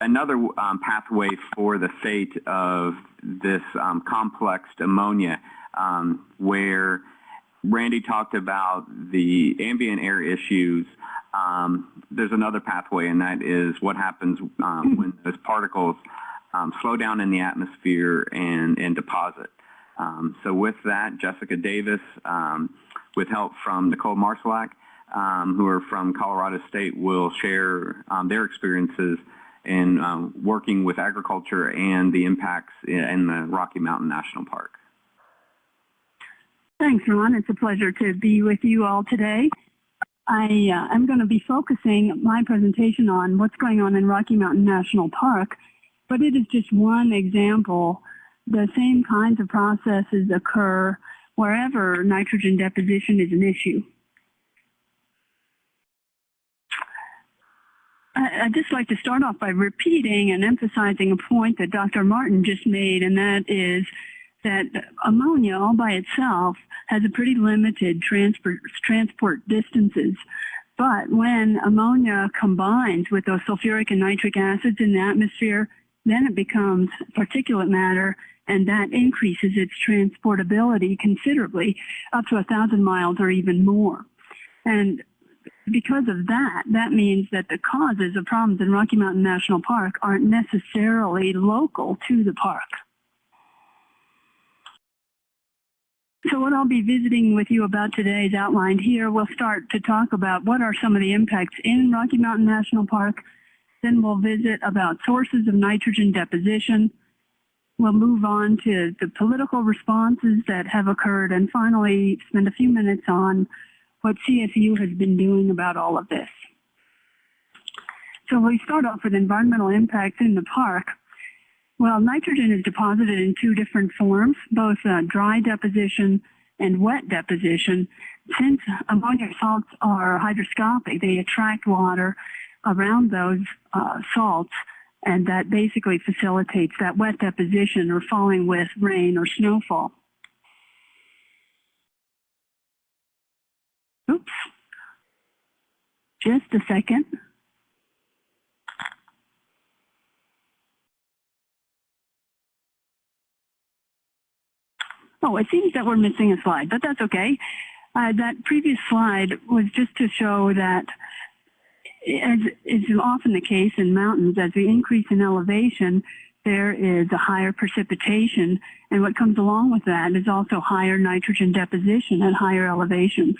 another um, pathway for the fate of this um, complexed ammonia, um, where Randy talked about the ambient air issues. Um, there's another pathway, and that is what happens um, when those particles um, slow down in the atmosphere and, and deposit. so with that, Jessica Davis, with help from Nicole Marsalak, who are from Colorado State, will share their experiences in um, working with agriculture and the impacts in the Rocky Mountain National Park. Thanks, Ron. It's a pleasure to be with you all today. I uh, am going to be focusing my presentation on what's going on in Rocky Mountain National Park, but it is just one example. The same kinds of processes occur wherever nitrogen deposition is an issue. I'd just like to start off by repeating and emphasizing a point that Dr. Martin just made, and that is that ammonia all by itself has a pretty limited transport, transport distances. But when ammonia combines with those sulfuric and nitric acids in the atmosphere, then it becomes particulate matter and that increases its transportability considerably, up to a thousand miles or even more. And because of that, that means that the causes of problems in Rocky Mountain National Park aren't necessarily local to the park. So what I'll be visiting with you about today is outlined here. We'll start to talk about what are some of the impacts in Rocky Mountain National Park. Then we'll visit about sources of nitrogen deposition. We'll move on to the political responses that have occurred and finally spend a few minutes on what CSU has been doing about all of this. So we start off with environmental impacts in the park. Well, nitrogen is deposited in two different forms, both uh, dry deposition and wet deposition. Since ammonia salts are hygroscopic, they attract water around those uh, salts, and that basically facilitates that wet deposition or falling with rain or snowfall. Just a second. Oh, it seems that we're missing a slide, but that's okay. Uh, that previous slide was just to show that, as is often the case in mountains, as we increase in elevation, there is a higher precipitation, and what comes along with that is also higher nitrogen deposition at higher elevations.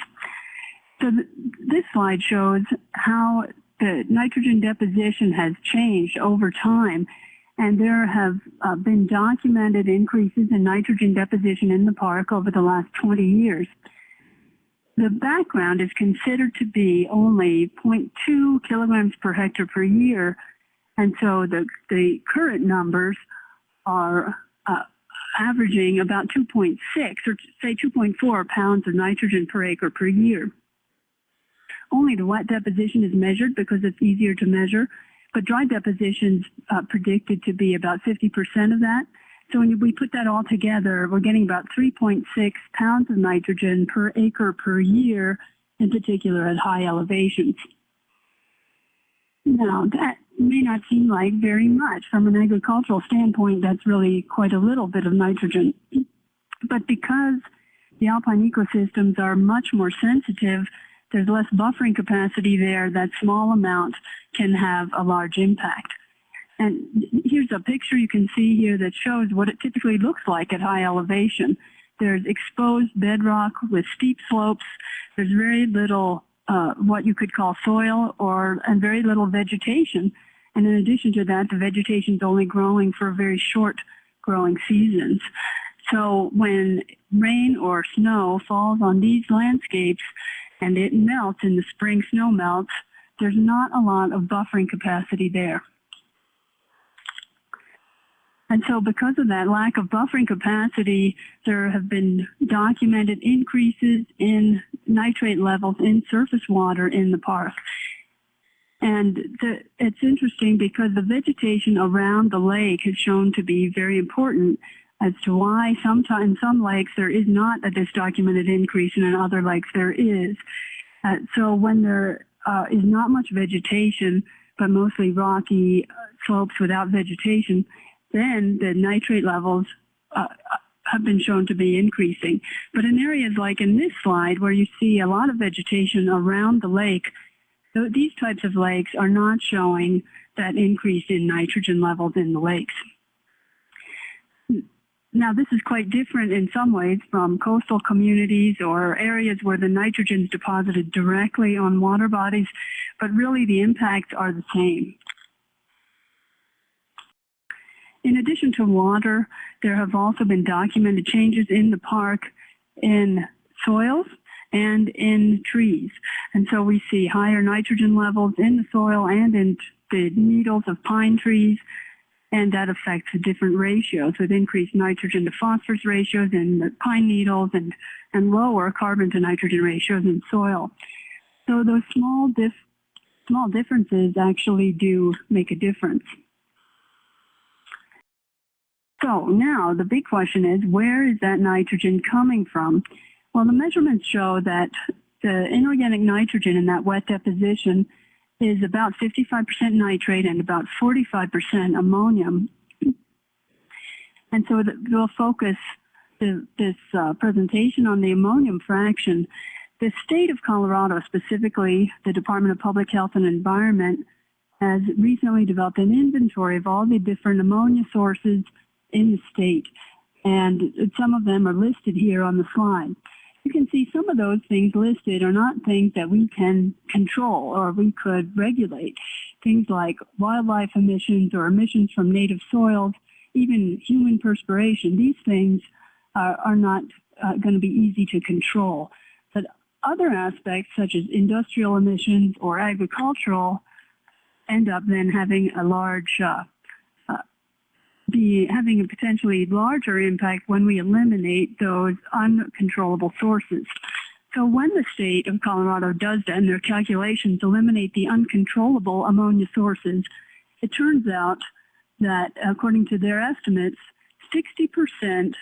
So th this slide shows how the nitrogen deposition has changed over time. And there have uh, been documented increases in nitrogen deposition in the park over the last 20 years. The background is considered to be only 0.2 kilograms per hectare per year. And so the, the current numbers are uh, averaging about 2.6 or say 2.4 pounds of nitrogen per acre per year. Only the wet deposition is measured because it's easier to measure, but dry deposition's uh, predicted to be about 50% of that. So when we put that all together, we're getting about 3.6 pounds of nitrogen per acre per year, in particular at high elevations. Now, that may not seem like very much. From an agricultural standpoint, that's really quite a little bit of nitrogen. But because the alpine ecosystems are much more sensitive there's less buffering capacity there, that small amount can have a large impact. And here's a picture you can see here that shows what it typically looks like at high elevation. There's exposed bedrock with steep slopes. There's very little uh, what you could call soil or and very little vegetation. And in addition to that, the vegetation is only growing for very short growing seasons. So when rain or snow falls on these landscapes, and it melts and the spring snow melts, there's not a lot of buffering capacity there. And so because of that lack of buffering capacity, there have been documented increases in nitrate levels in surface water in the park. And the, it's interesting because the vegetation around the lake has shown to be very important as to why sometimes some lakes there is not a documented increase and in other lakes there is. Uh, so when there uh, is not much vegetation, but mostly rocky uh, slopes without vegetation, then the nitrate levels uh, have been shown to be increasing. But in areas like in this slide, where you see a lot of vegetation around the lake, th- these types of lakes are not showing that increase in nitrogen levels in the lakes. Now, this is quite different in some ways from coastal communities or areas where the nitrogen is deposited directly on water bodies, but really the impacts are the same. In addition to water, there have also been documented changes in the park in soils and in trees. And so we see higher nitrogen levels in the soil and in the needles of pine trees, and that affects different ratios with increased nitrogen to phosphorus ratios in the pine needles and, and lower carbon to nitrogen ratios in soil. So those small, dif small differences actually do make a difference. So now the big question is, where is that nitrogen coming from? Well, the measurements show that the inorganic nitrogen in that wet deposition is about 55% nitrate and about 45% ammonium. And so we'll focus the, this uh, presentation on the ammonium fraction. The state of Colorado, specifically the Department of Public Health and Environment, has recently developed an inventory of all the different ammonia sources in the state. And some of them are listed here on the slide. You can see some of those things listed are not things that we can control or we could regulate. Things like wildlife emissions or emissions from native soils, even human perspiration. These things are, are not uh, going to be easy to control. But other aspects such as industrial emissions or agricultural end up then having a large uh, be having a potentially larger impact when we eliminate those uncontrollable sources. So when the state of Colorado does that in their calculations, eliminate the uncontrollable ammonia sources, it turns out that according to their estimates, 60%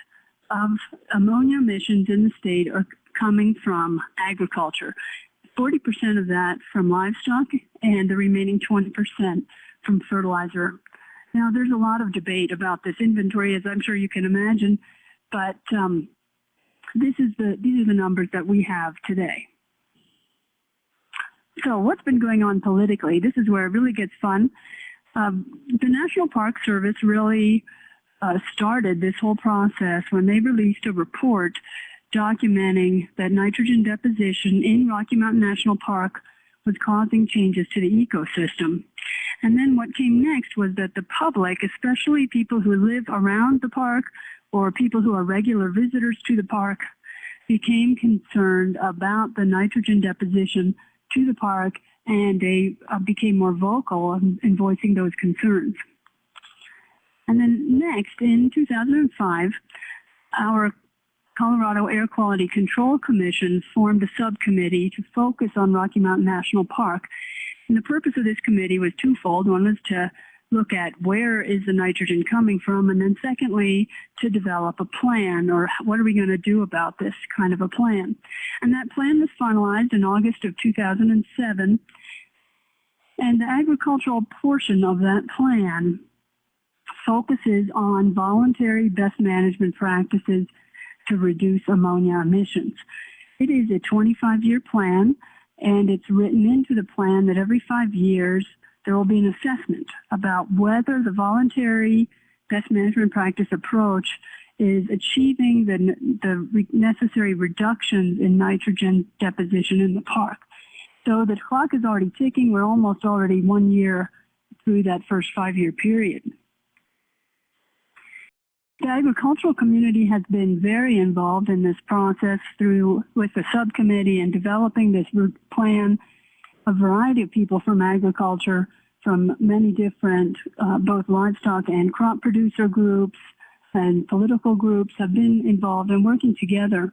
of ammonia emissions in the state are coming from agriculture. 40% of that from livestock and the remaining 20% from fertilizer now, there's a lot of debate about this inventory, as I'm sure you can imagine, but um, this is the, these are the numbers that we have today. So what's been going on politically? This is where it really gets fun. Um, the National Park Service really uh, started this whole process when they released a report documenting that nitrogen deposition in Rocky Mountain National Park was causing changes to the ecosystem. And then what came next was that the public, especially people who live around the park or people who are regular visitors to the park, became concerned about the nitrogen deposition to the park and they uh, became more vocal in, in voicing those concerns. And then next, in 2005, our Colorado Air Quality Control Commission formed a subcommittee to focus on Rocky Mountain National Park and the purpose of this committee was twofold. One was to look at where is the nitrogen coming from, and then secondly, to develop a plan or what are we going to do about this kind of a plan. And that plan was finalized in August of 2007. And the agricultural portion of that plan focuses on voluntary best management practices to reduce ammonia emissions. It is a 25-year plan and it's written into the plan that every five years there will be an assessment about whether the voluntary best management practice approach is achieving the, the necessary reductions in nitrogen deposition in the park. So the clock is already ticking. We're almost already one year through that first five-year period. The agricultural community has been very involved in this process through with the subcommittee and developing this plan. A variety of people from agriculture, from many different, uh, both livestock and crop producer groups and political groups have been involved in working together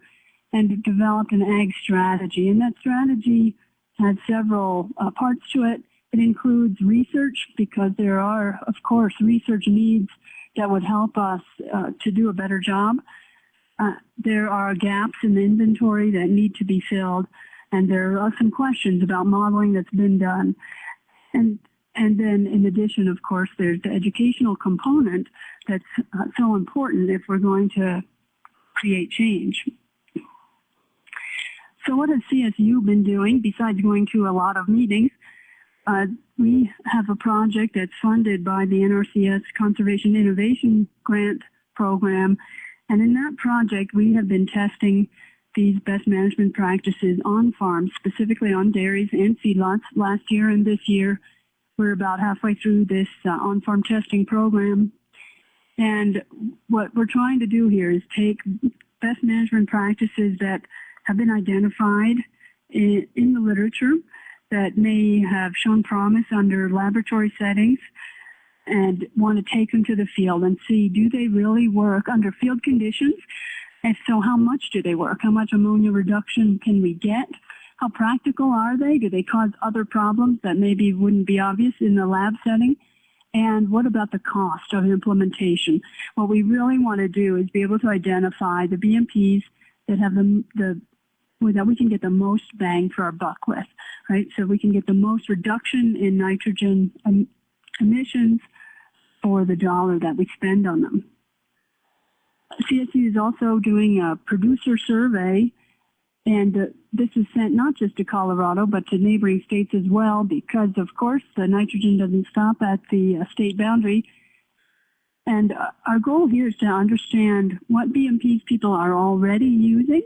and developed an ag strategy. And that strategy has several uh, parts to it. It includes research because there are, of course, research needs that would help us uh, to do a better job. Uh, there are gaps in the inventory that need to be filled, and there are some questions about modeling that's been done. And and then in addition, of course, there's the educational component that's uh, so important if we're going to create change. So what has CSU been doing besides going to a lot of meetings? Uh, we have a project that's funded by the NRCS Conservation Innovation Grant Program. And in that project, we have been testing these best management practices on farms, specifically on dairies and feedlots last year and this year. We're about halfway through this uh, on-farm testing program. And what we're trying to do here is take best management practices that have been identified in, in the literature that may have shown promise under laboratory settings and want to take them to the field and see do they really work under field conditions? If so, how much do they work? How much ammonia reduction can we get? How practical are they? Do they cause other problems that maybe wouldn't be obvious in the lab setting? And what about the cost of implementation? What we really want to do is be able to identify the BMPs that have the, the that we can get the most bang for our buck with, right? So we can get the most reduction in nitrogen um, emissions for the dollar that we spend on them. CSU is also doing a producer survey, and uh, this is sent not just to Colorado, but to neighboring states as well, because of course the nitrogen doesn't stop at the uh, state boundary. And uh, our goal here is to understand what BMPs people are already using,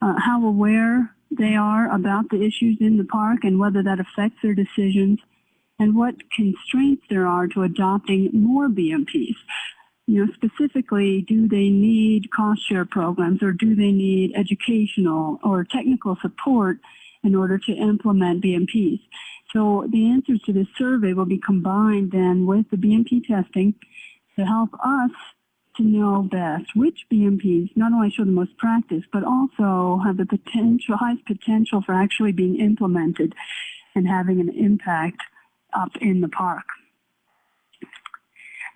uh, how aware they are about the issues in the park and whether that affects their decisions, and what constraints there are to adopting more BMPs. You know, specifically, do they need cost share programs or do they need educational or technical support in order to implement BMPs? So the answers to this survey will be combined then with the BMP testing to help us to know best which BMPs not only show the most practice, but also have the potential, highest potential for actually being implemented and having an impact up in the park.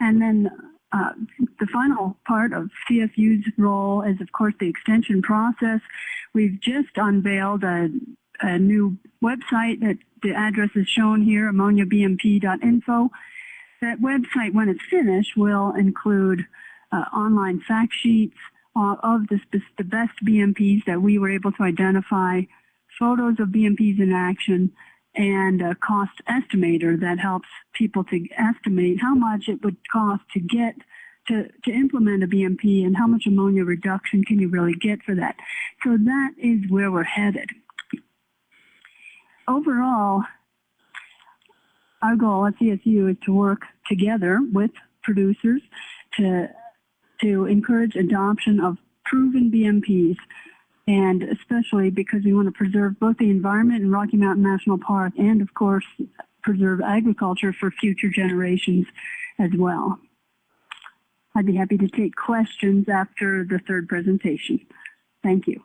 And then uh, the final part of CSU's role is, of course, the extension process. We've just unveiled a, a new website that the address is shown here, ammoniabmp.info. That website, when it's finished, will include uh, online fact sheets uh, of the, the best BMPs that we were able to identify, photos of BMPs in action, and a cost estimator that helps people to estimate how much it would cost to get to, to implement a BMP and how much ammonia reduction can you really get for that. So that is where we're headed. Overall, our goal at CSU is to work together with producers to, to encourage adoption of proven BMPs and especially because we want to preserve both the environment in Rocky Mountain National Park and, of course, preserve agriculture for future generations as well. I'd be happy to take questions after the third presentation. Thank you.